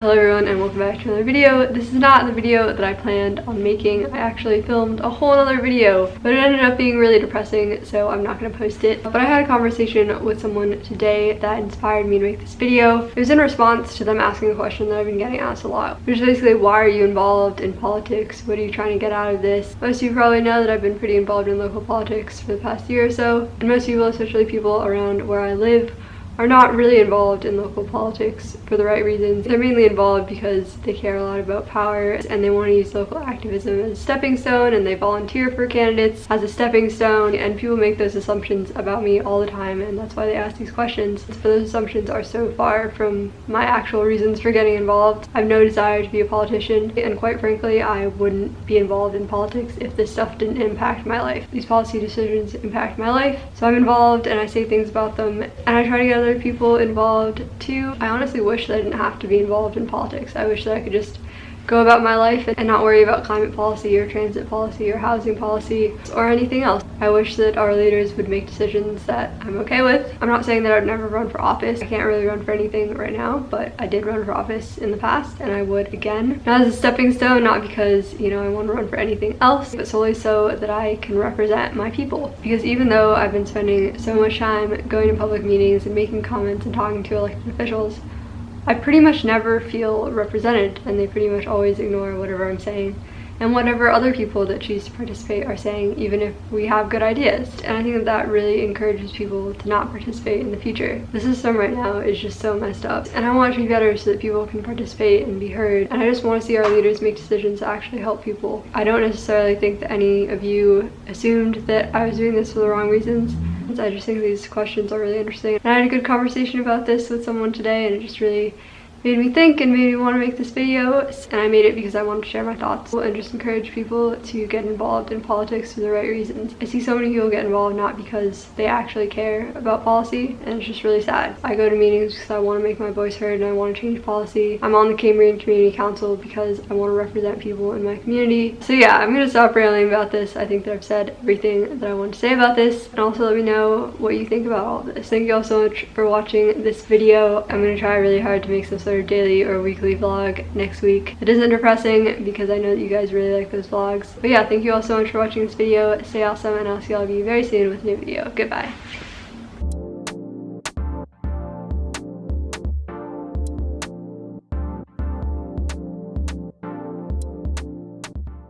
Hello everyone and welcome back to another video. This is not the video that I planned on making. I actually filmed a whole other video, but it ended up being really depressing, so I'm not to post it. But I had a conversation with someone today that inspired me to make this video. It was in response to them asking a question that I've been getting asked a lot, which is basically why are you involved in politics? What are you trying to get out of this? Most of you probably know that I've been pretty involved in local politics for the past year or so, and most people, especially people around where I live, are not really involved in local politics for the right reasons. They're mainly involved because they care a lot about power and they want to use local activism as a stepping stone and they volunteer for candidates as a stepping stone and people make those assumptions about me all the time and that's why they ask these questions. But those assumptions are so far from my actual reasons for getting involved. I have no desire to be a politician and quite frankly I wouldn't be involved in politics if this stuff didn't impact my life. These policy decisions impact my life so I'm involved and I say things about them and I try to get other people involved too. I honestly wish that I didn't have to be involved in politics. I wish that I could just go about my life and not worry about climate policy or transit policy or housing policy or anything else. I wish that our leaders would make decisions that I'm okay with. I'm not saying that I'd never run for office. I can't really run for anything right now, but I did run for office in the past and I would again. Not as a stepping stone, not because, you know, I want to run for anything else, but solely so that I can represent my people. Because even though I've been spending so much time going to public meetings and making comments and talking to elected officials, I pretty much never feel represented and they pretty much always ignore whatever I'm saying. And whatever other people that choose to participate are saying even if we have good ideas. And I think that that really encourages people to not participate in the future. The system right now is just so messed up. And I want to be better so that people can participate and be heard. And I just want to see our leaders make decisions that actually help people. I don't necessarily think that any of you assumed that I was doing this for the wrong reasons I just think these questions are really interesting. And I had a good conversation about this with someone today and it just really made me think and made me want to make this video and I made it because I wanted to share my thoughts and just encourage people to get involved in politics for the right reasons. I see so many people get involved not because they actually care about policy and it's just really sad. I go to meetings because I want to make my voice heard and I want to change policy. I'm on the Cambrian Community Council because I want to represent people in my community. So yeah, I'm going to stop railing about this. I think that I've said everything that I want to say about this and also let me know what you think about all this. Thank you all so much for watching this video. I'm going to try really hard to make some of daily or weekly vlog next week. It isn't depressing because I know that you guys really like those vlogs. But yeah, thank you all so much for watching this video. Stay awesome and I'll see all of you very soon with a new video. Goodbye.